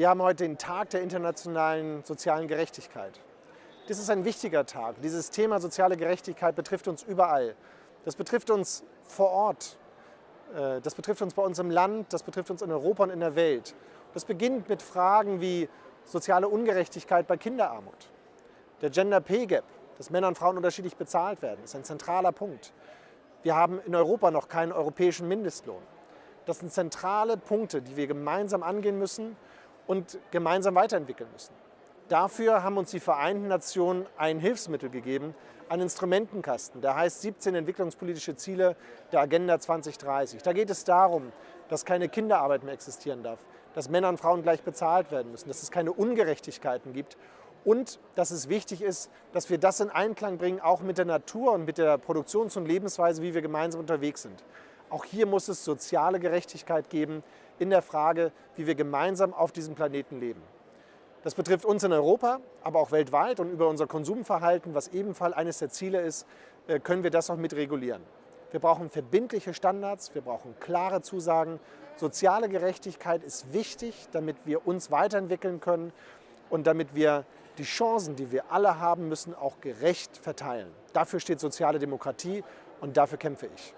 Wir haben heute den Tag der internationalen sozialen Gerechtigkeit. Das ist ein wichtiger Tag. Dieses Thema soziale Gerechtigkeit betrifft uns überall. Das betrifft uns vor Ort. Äh, das betrifft uns bei uns im Land, das betrifft uns in Europa und in der Welt. Das beginnt mit Fragen wie soziale Ungerechtigkeit bei Kinderarmut. Der Gender Pay Gap, dass Männer und Frauen unterschiedlich bezahlt werden, ist ein zentraler Punkt. Wir haben in Europa noch keinen europäischen Mindestlohn. Das sind zentrale Punkte, die wir gemeinsam angehen müssen und gemeinsam weiterentwickeln müssen. Dafür haben uns die Vereinten Nationen ein Hilfsmittel gegeben, einen Instrumentenkasten, der heißt 17 entwicklungspolitische Ziele der Agenda 2030. Da geht es darum, dass keine Kinderarbeit mehr existieren darf, dass Männer und Frauen gleich bezahlt werden müssen, dass es keine Ungerechtigkeiten gibt und dass es wichtig ist, dass wir das in Einklang bringen, auch mit der Natur und mit der Produktions- und Lebensweise, wie wir gemeinsam unterwegs sind. Auch hier muss es soziale Gerechtigkeit geben in der Frage, wie wir gemeinsam auf diesem Planeten leben. Das betrifft uns in Europa, aber auch weltweit und über unser Konsumverhalten, was ebenfalls eines der Ziele ist, äh, können wir das auch mit regulieren. Wir brauchen verbindliche Standards, wir brauchen klare Zusagen. Soziale Gerechtigkeit ist wichtig, damit wir uns weiterentwickeln können und damit wir die Chancen, die wir alle haben müssen, auch gerecht verteilen. Dafür steht soziale Demokratie und dafür kämpfe ich.